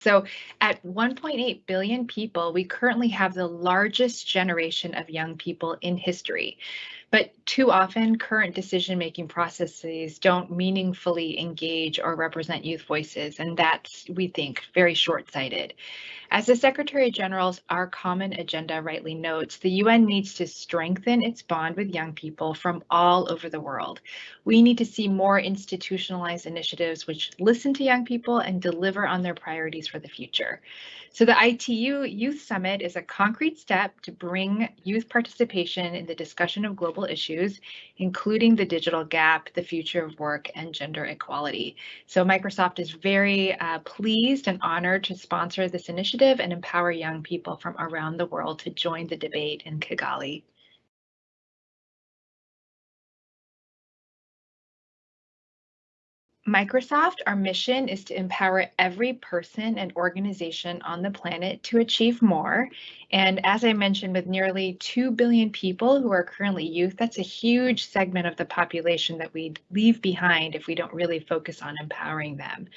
So at 1.8 billion people, we currently have the largest generation of young people in history. But too often, current decision-making processes don't meaningfully engage or represent youth voices, and that's, we think, very short-sighted. As the Secretary General's Our Common Agenda rightly notes, the UN needs to strengthen its bond with young people from all over the world. We need to see more institutionalized initiatives which listen to young people and deliver on their priorities for the future. So the ITU Youth Summit is a concrete step to bring youth participation in the discussion of global issues, including the digital gap, the future of work, and gender equality. So Microsoft is very uh, pleased and honored to sponsor this initiative and empower young people from around the world to join the debate in Kigali. Microsoft, our mission is to empower every person and organization on the planet to achieve more. And as I mentioned, with nearly 2 billion people who are currently youth, that's a huge segment of the population that we leave behind if we don't really focus on empowering them.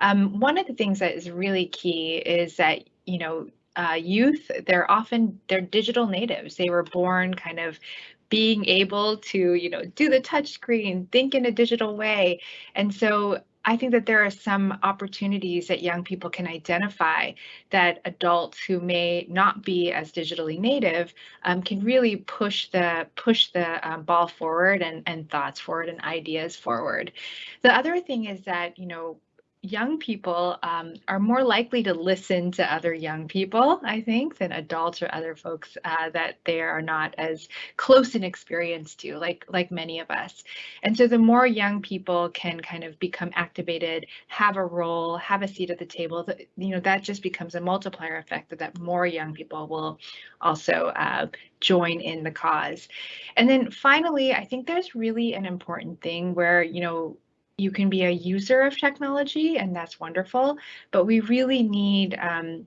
Um, one of the things that is really key is that, you know, uh, youth, they're often, they're digital natives. They were born kind of being able to, you know, do the touch screen, think in a digital way. And so I think that there are some opportunities that young people can identify that adults who may not be as digitally native um, can really push the push the um, ball forward and, and thoughts forward and ideas forward. The other thing is that, you know, young people um, are more likely to listen to other young people, I think, than adults or other folks uh, that they are not as close in experience to, like like many of us. And so the more young people can kind of become activated, have a role, have a seat at the table, that, you know, that just becomes a multiplier effect that, that more young people will also uh, join in the cause. And then finally, I think there's really an important thing where, you know, you can be a user of technology and that's wonderful, but we really need um,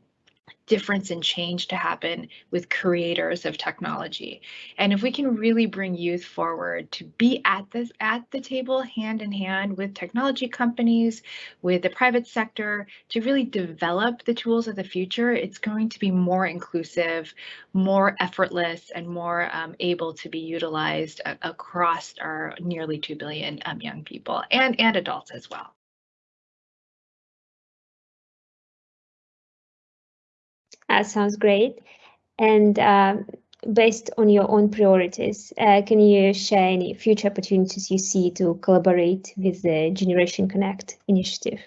difference and change to happen with creators of technology. And if we can really bring youth forward to be at this at the table hand in hand with technology companies, with the private sector to really develop the tools of the future, it's going to be more inclusive, more effortless, and more um, able to be utilized across our nearly 2 billion um, young people and, and adults as well. Uh, sounds great. And uh, based on your own priorities, uh, can you share any future opportunities you see to collaborate with the Generation Connect initiative?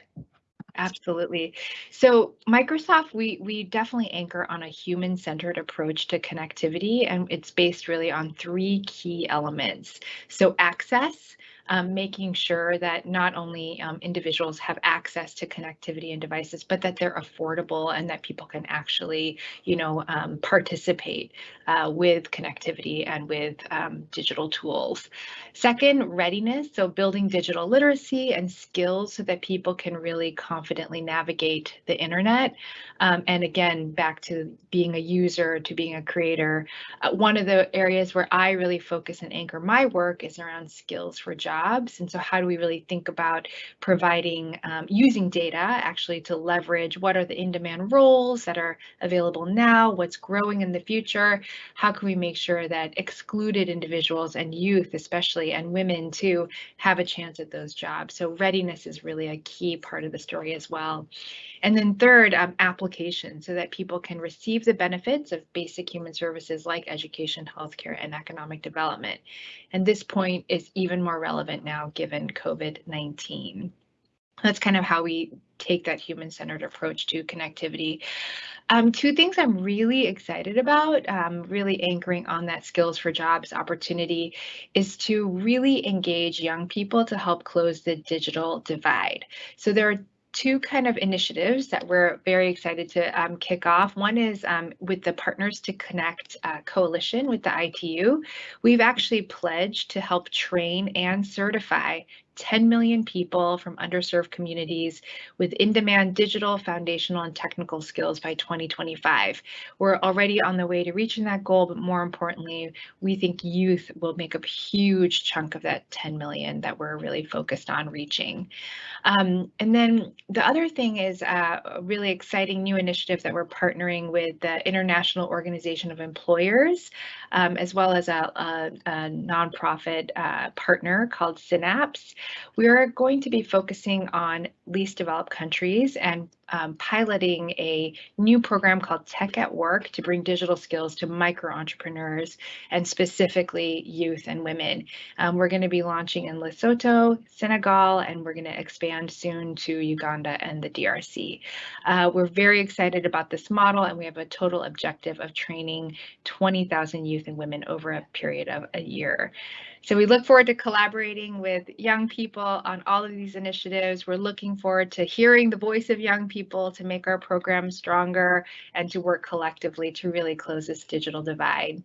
Absolutely. So Microsoft, we we definitely anchor on a human-centered approach to connectivity, and it's based really on three key elements. So access, um, making sure that not only um, individuals have access to connectivity and devices, but that they're affordable and that people can actually, you know, um, participate uh, with connectivity and with um, digital tools. Second, readiness, so building digital literacy and skills so that people can really confidently navigate the internet. Um, and again, back to being a user, to being a creator. Uh, one of the areas where I really focus and anchor my work is around skills for jobs jobs. And so how do we really think about providing, um, using data actually to leverage what are the in-demand roles that are available now, what's growing in the future, how can we make sure that excluded individuals and youth especially and women too have a chance at those jobs. So readiness is really a key part of the story as well. And then third, um, application so that people can receive the benefits of basic human services like education, healthcare, and economic development. And this point is even more relevant now given COVID-19. That's kind of how we take that human-centered approach to connectivity. Um, two things I'm really excited about, um, really anchoring on that skills for jobs opportunity, is to really engage young people to help close the digital divide. So there are two kind of initiatives that we're very excited to um, kick off. One is um, with the Partners to Connect uh, coalition with the ITU. We've actually pledged to help train and certify 10 million people from underserved communities with in-demand digital, foundational, and technical skills by 2025. We're already on the way to reaching that goal, but more importantly, we think youth will make a huge chunk of that 10 million that we're really focused on reaching. Um, and then the other thing is uh, a really exciting new initiative that we're partnering with the International Organization of Employers, um, as well as a, a, a nonprofit uh, partner called Synapse. We are going to be focusing on least developed countries and um, piloting a new program called Tech at Work to bring digital skills to micro entrepreneurs and specifically youth and women. Um, we're going to be launching in Lesotho, Senegal, and we're going to expand soon to Uganda and the DRC. Uh, we're very excited about this model and we have a total objective of training 20,000 youth and women over a period of a year. So we look forward to collaborating with young people on all of these initiatives. We're looking forward to hearing the voice of young people to make our program stronger and to work collectively to really close this digital divide.